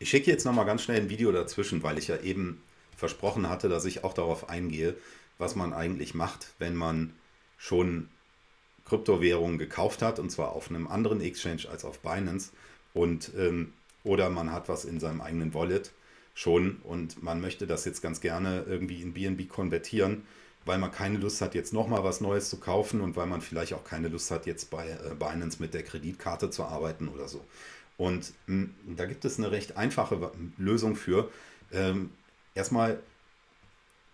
Ich schicke jetzt nochmal ganz schnell ein Video dazwischen, weil ich ja eben versprochen hatte, dass ich auch darauf eingehe, was man eigentlich macht, wenn man schon Kryptowährungen gekauft hat, und zwar auf einem anderen Exchange als auf Binance. Und, ähm, oder man hat was in seinem eigenen Wallet schon und man möchte das jetzt ganz gerne irgendwie in BNB konvertieren, weil man keine Lust hat, jetzt nochmal was Neues zu kaufen und weil man vielleicht auch keine Lust hat, jetzt bei äh, Binance mit der Kreditkarte zu arbeiten oder so. Und hm, da gibt es eine recht einfache Lösung für. Ähm, erstmal,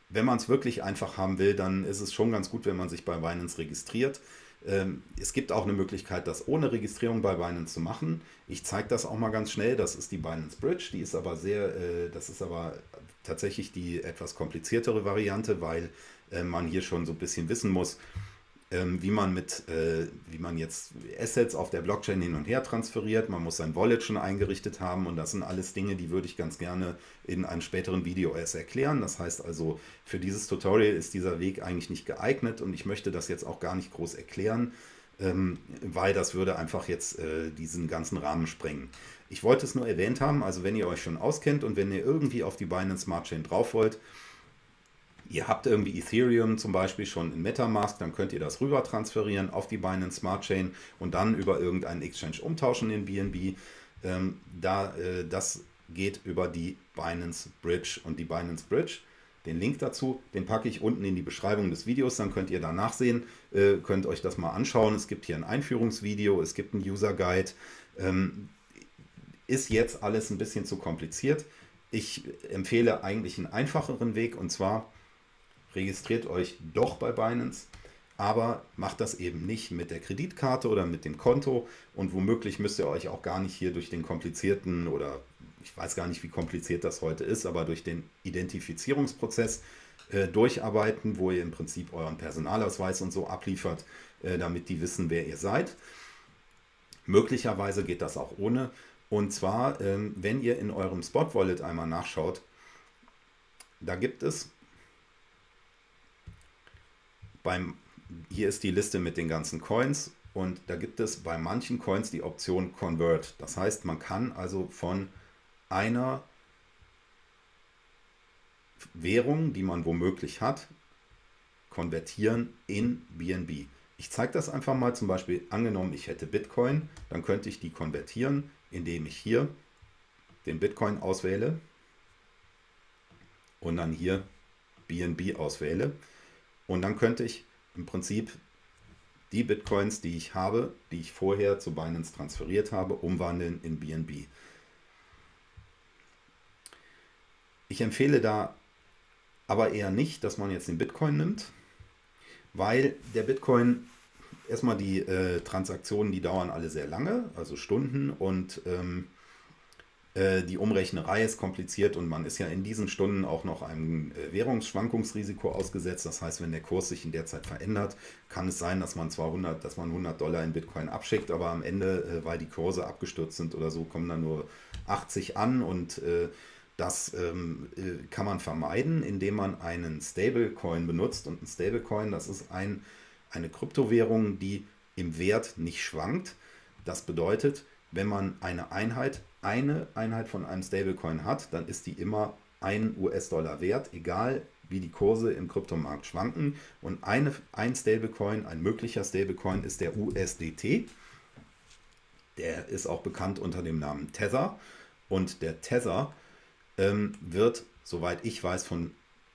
wenn man es wirklich einfach haben will, dann ist es schon ganz gut, wenn man sich bei Binance registriert. Ähm, es gibt auch eine Möglichkeit, das ohne Registrierung bei Binance zu machen. Ich zeige das auch mal ganz schnell. Das ist die Binance Bridge. Die ist aber sehr, äh, das ist aber tatsächlich die etwas kompliziertere Variante, weil äh, man hier schon so ein bisschen wissen muss, ähm, wie man mit, äh, wie man jetzt Assets auf der Blockchain hin und her transferiert. Man muss sein Wallet schon eingerichtet haben und das sind alles Dinge, die würde ich ganz gerne in einem späteren Video erst erklären. Das heißt also, für dieses Tutorial ist dieser Weg eigentlich nicht geeignet und ich möchte das jetzt auch gar nicht groß erklären, ähm, weil das würde einfach jetzt äh, diesen ganzen Rahmen sprengen. Ich wollte es nur erwähnt haben, also wenn ihr euch schon auskennt und wenn ihr irgendwie auf die Binance Smart Chain drauf wollt, Ihr habt irgendwie Ethereum zum Beispiel schon in Metamask, dann könnt ihr das rüber transferieren auf die Binance Smart Chain und dann über irgendeinen Exchange umtauschen in BNB. Ähm, da, äh, das geht über die Binance Bridge und die Binance Bridge. Den Link dazu, den packe ich unten in die Beschreibung des Videos, dann könnt ihr da nachsehen, äh, könnt euch das mal anschauen. Es gibt hier ein Einführungsvideo, es gibt einen User Guide. Ähm, ist jetzt alles ein bisschen zu kompliziert. Ich empfehle eigentlich einen einfacheren Weg und zwar registriert euch doch bei Binance, aber macht das eben nicht mit der Kreditkarte oder mit dem Konto und womöglich müsst ihr euch auch gar nicht hier durch den komplizierten oder ich weiß gar nicht, wie kompliziert das heute ist, aber durch den Identifizierungsprozess äh, durcharbeiten, wo ihr im Prinzip euren Personalausweis und so abliefert, äh, damit die wissen, wer ihr seid. Möglicherweise geht das auch ohne. Und zwar, ähm, wenn ihr in eurem Spot Wallet einmal nachschaut, da gibt es beim, hier ist die Liste mit den ganzen Coins und da gibt es bei manchen Coins die Option Convert. Das heißt, man kann also von einer Währung, die man womöglich hat, konvertieren in BNB. Ich zeige das einfach mal, zum Beispiel angenommen, ich hätte Bitcoin, dann könnte ich die konvertieren, indem ich hier den Bitcoin auswähle und dann hier BNB auswähle. Und dann könnte ich im Prinzip die Bitcoins, die ich habe, die ich vorher zu Binance transferiert habe, umwandeln in BNB. Ich empfehle da aber eher nicht, dass man jetzt den Bitcoin nimmt, weil der Bitcoin, erstmal die äh, Transaktionen, die dauern alle sehr lange, also Stunden und ähm, äh, die Umrechnerei ist kompliziert und man ist ja in diesen Stunden auch noch einem äh, Währungsschwankungsrisiko ausgesetzt. Das heißt, wenn der Kurs sich in der Zeit verändert, kann es sein, dass man zwar 100, dass man 100 Dollar in Bitcoin abschickt, aber am Ende, äh, weil die Kurse abgestürzt sind oder so, kommen dann nur 80 an und das ähm, kann man vermeiden, indem man einen Stablecoin benutzt. Und ein Stablecoin, das ist ein, eine Kryptowährung, die im Wert nicht schwankt. Das bedeutet, wenn man eine Einheit, eine Einheit von einem Stablecoin hat, dann ist die immer ein US-Dollar wert, egal wie die Kurse im Kryptomarkt schwanken. Und eine, ein Stablecoin, ein möglicher Stablecoin ist der USDT. Der ist auch bekannt unter dem Namen Tether. Und der Tether ähm, wird, soweit ich weiß, von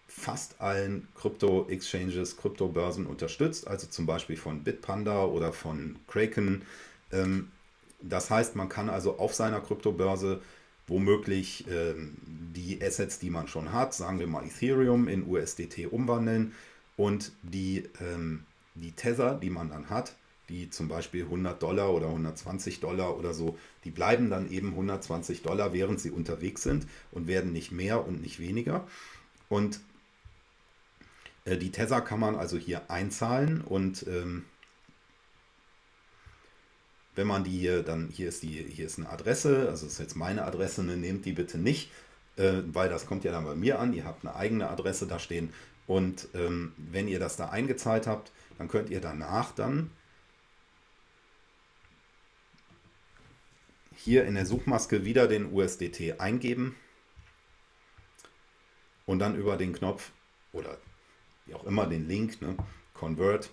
fast allen Krypto-Exchanges, Kryptobörsen unterstützt, also zum Beispiel von Bitpanda oder von Kraken. Ähm, das heißt, man kann also auf seiner Kryptobörse womöglich ähm, die Assets, die man schon hat, sagen wir mal Ethereum in USDT umwandeln und die, ähm, die Tether, die man dann hat, die zum Beispiel 100 Dollar oder 120 Dollar oder so, die bleiben dann eben 120 Dollar, während sie unterwegs sind und werden nicht mehr und nicht weniger. Und äh, die Tether kann man also hier einzahlen und ähm, wenn man die hier dann, hier ist die, hier ist eine Adresse, also ist jetzt meine Adresse, ne, nehmt die bitte nicht, äh, weil das kommt ja dann bei mir an, ihr habt eine eigene Adresse da stehen und ähm, wenn ihr das da eingezahlt habt, dann könnt ihr danach dann hier in der Suchmaske wieder den USDT eingeben und dann über den Knopf oder wie auch immer den Link, ne, Convert,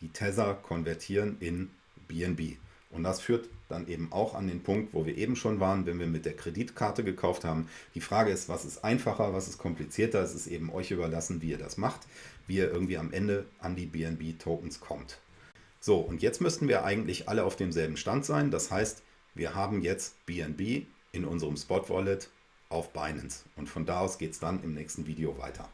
die Tether konvertieren in BNB. Und das führt dann eben auch an den Punkt, wo wir eben schon waren, wenn wir mit der Kreditkarte gekauft haben. Die Frage ist, was ist einfacher, was ist komplizierter? Es ist eben euch überlassen, wie ihr das macht, wie ihr irgendwie am Ende an die BNB-Tokens kommt. So, und jetzt müssten wir eigentlich alle auf demselben Stand sein. Das heißt, wir haben jetzt BNB in unserem Spot Wallet auf Binance. Und von da aus geht es dann im nächsten Video weiter.